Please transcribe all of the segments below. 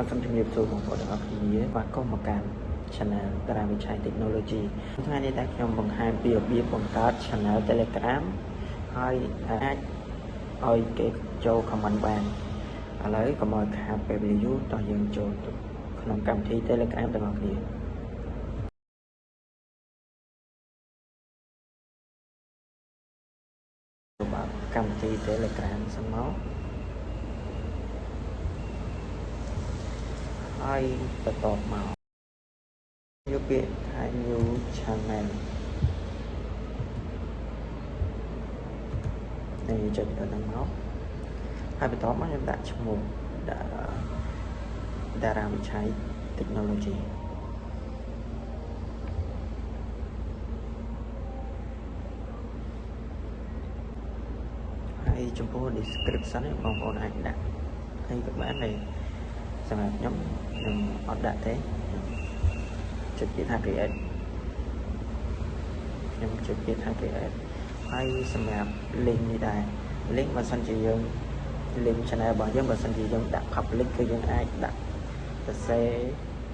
បាទសូមជម្រាបសួរបងប្អូនទាំងអស់គ្នាបាទក៏មកកាន់ Channel តារាវិឆ័យ Technology ថ្ងៃនេះតែខ្ញុំបង្ហាញពីរបៀបបង្កើត Channel Telegram ហើយអាចឲ្យគេចូល comment បានឥឡូវកុំឲ្យខាតពេលវេលាយូរតោះយើងចូលទៅក្នុងកម្មវិធី Telegram ទាំងអស់គ្នាបាទកម្មវិធី Telegram សិនមក ហើយបន្តមកយកពាក្យថា new channel នេះចុចទៅនឹងមកហើយបន្តមកខ្ញុំដាក់ឈ្មោះដាក់តារាវិឆ័យ technology ហើយចំពោះ description នេះបងប្អូនអាចដាក់ហើយក៏បានដែរ សម្រាប់ខ្ញុំខ្ញុំអត់ដាក់ទេចុចពាក្យថា create ខ្ញុំចុចពាក្យថា create ហើយសម្រាប់ link នេះដែរ link បើសិនជាយើង link channel របស់យើងបើសិនជាយើងដាក់ public គឺយើងអាចដាក់សរសេរ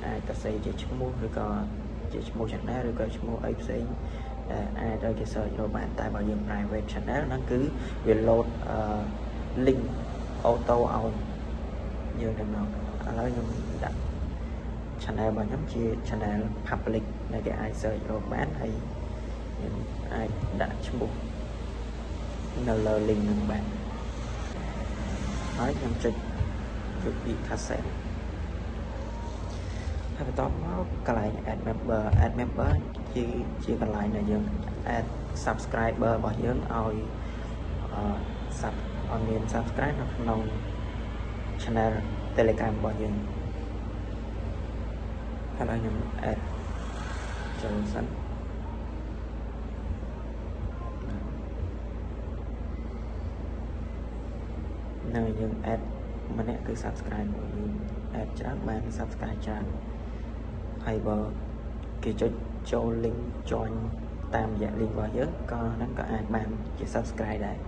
អាចសរសេរជាឈ្មោះឬក៏ជាឈ្មោះ channel ឬក៏ឈ្មោះអីផ្សេងដែលអាចឲ្យគេ search រកបានតែបើយើង private channel ហ្នឹងគឺវា load link auto ឲ្យ យើងទៅមកឥឡូវខ្ញុំដាក់ channel របស់ខ្ញុំជា channel public ដែលគេអាច search រកបានហើយខ្ញុំអាចដាក់ឈ្មោះនៅលើ link នឹងបានហើយខ្ញុំចុចចុចពី cassette ហើយបន្តមកកន្លែង add member add member ជាជាកន្លែងដែលយើង add subscriber របស់យើងឲ្យអឺ sub ឲ្យមាន subscribe នៅក្នុង channel Telegram របស់យើងហើយខ្ញុំ add ចូលសិននៅយើង add ម្នាក់គឺ subscribe របស់យើង add ច្រើនបាន subscribe ច្រើនហើយបើគេចុចចូល link join តាមរយៈ link របស់យើងក៏ហ្នឹងក៏អាចបានជា subscribe ដែរ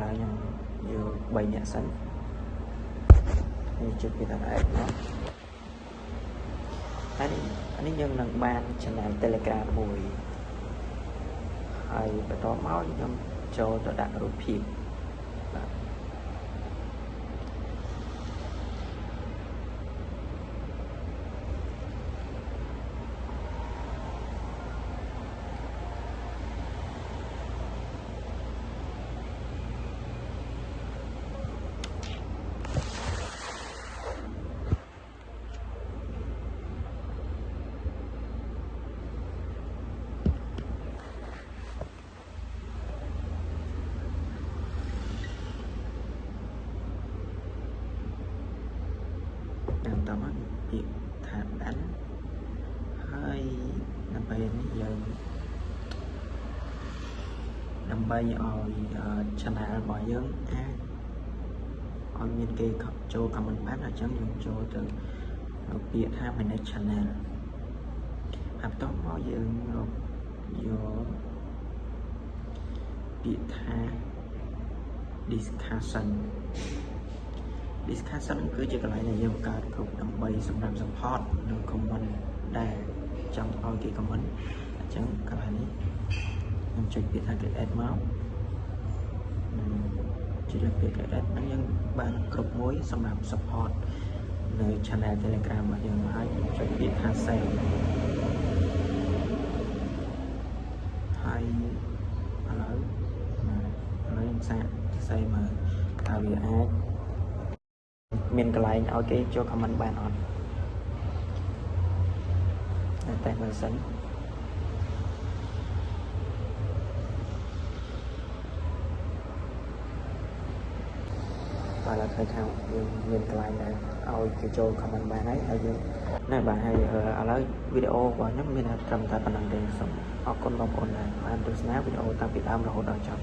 ឥឡូវខ្ញុំយក3នាក់សិននេះជិះពីតាម app មកហើយអានេះយើងនឹងបាន channel Telegram មួយហើយបន្តមកខ្ញុំចូលទៅដាក់រូបភាពបាទ តាមតមកពាក្យថាដាន់ហើយដើម្បីនេះយើងដើម្បីឲ្យ channel របស់យើងអាចឲ្យមានគេចូល comment បានអញ្ចឹងយើងចូលទៅពាក្យថា manage channel ហើយបន្តមកយើងរកយកពាក្យថា discussion discussion គឺជាកន្លែងដែលយើងបង្កើតគ្រប់ដើម្បីសម្រាប់ support និង comment ដែលចង់ឲ្យគេ comment អញ្ចឹងកន្លែងនេះខ្ញុំចុចពាក្យថា create មកចុចលើពាក្យ create ហ្នឹងយើងបានគ្រប់មួយសម្រាប់ support នៅ channel Telegram របស់យើងហើយចុចពាក្យថា save ហើយឥឡូវឥឡូវខ្ញុំសាកសរសេរមើលតើវាអាច មានកន្លែងឲ្យគេចូល comment បានអត់តែមើលសិនបាទឡើយឃើញថាយើងមានកន្លែងដែលឲ្យគេចូល comment បានហើយហើយយើងណែបាទហើយឥឡូវវីដេអូរបស់ខ្ញុំមានត្រឹមតែប៉ុណ្្នឹងទេសូមអរគុណបងប្អូនដែលបានទស្សនាវីដេអូតាំងពីដើមរហូតដល់ចប់